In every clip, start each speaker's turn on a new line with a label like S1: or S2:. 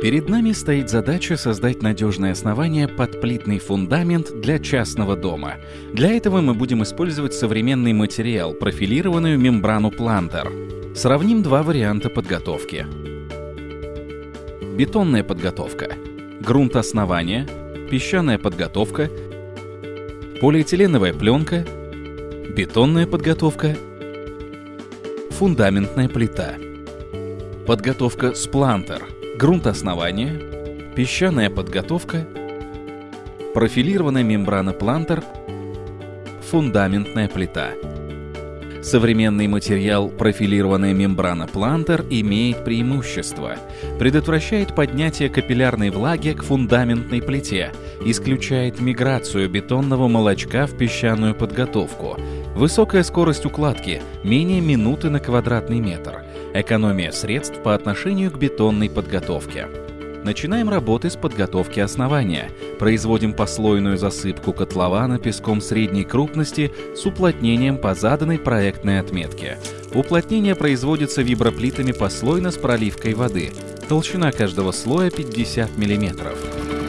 S1: Перед нами стоит задача создать надежное основание под плитный фундамент для частного дома. Для этого мы будем использовать современный материал, профилированную мембрану плантер. Сравним два варианта подготовки. Бетонная подготовка. Грунт основания, песчаная подготовка, полиэтиленовая пленка, бетонная подготовка, фундаментная плита. Подготовка с плантер – грунт основания, песчаная подготовка, профилированная мембрана плантер, фундаментная плита. Современный материал профилированная мембрана плантер имеет преимущество. Предотвращает поднятие капиллярной влаги к фундаментной плите, исключает миграцию бетонного молочка в песчаную подготовку. Высокая скорость укладки, менее минуты на квадратный метр – Экономия средств по отношению к бетонной подготовке. Начинаем работы с подготовки основания. Производим послойную засыпку котлована песком средней крупности с уплотнением по заданной проектной отметке. Уплотнение производится виброплитами послойно с проливкой воды. Толщина каждого слоя 50 мм.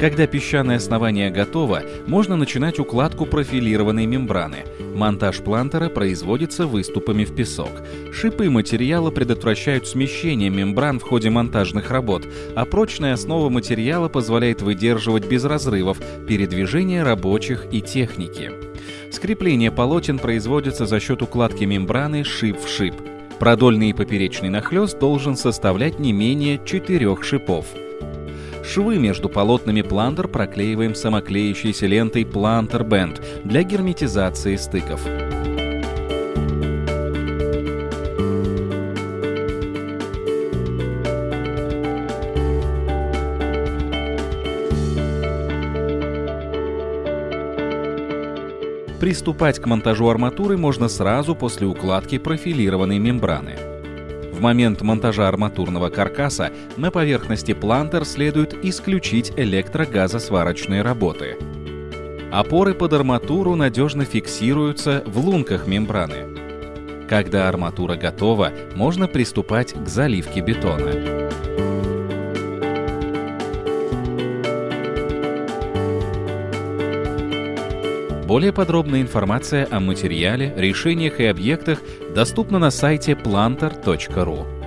S1: Когда песчаное основание готово, можно начинать укладку профилированной мембраны. Монтаж плантера производится выступами в песок. Шипы материала предотвращают смещение мембран в ходе монтажных работ, а прочная основа материала позволяет выдерживать без разрывов передвижение рабочих и техники. Скрепление полотен производится за счет укладки мембраны шип в шип. Продольный и поперечный нахлест должен составлять не менее четырех шипов. Швы между полотнами плантер проклеиваем самоклеющейся лентой Planter Band для герметизации стыков. Приступать к монтажу арматуры можно сразу после укладки профилированной мембраны. В момент монтажа арматурного каркаса на поверхности плантер следует исключить электрогазосварочные работы. Опоры под арматуру надежно фиксируются в лунках мембраны. Когда арматура готова, можно приступать к заливке бетона. Более подробная информация о материале, решениях и объектах доступна на сайте planter.ru.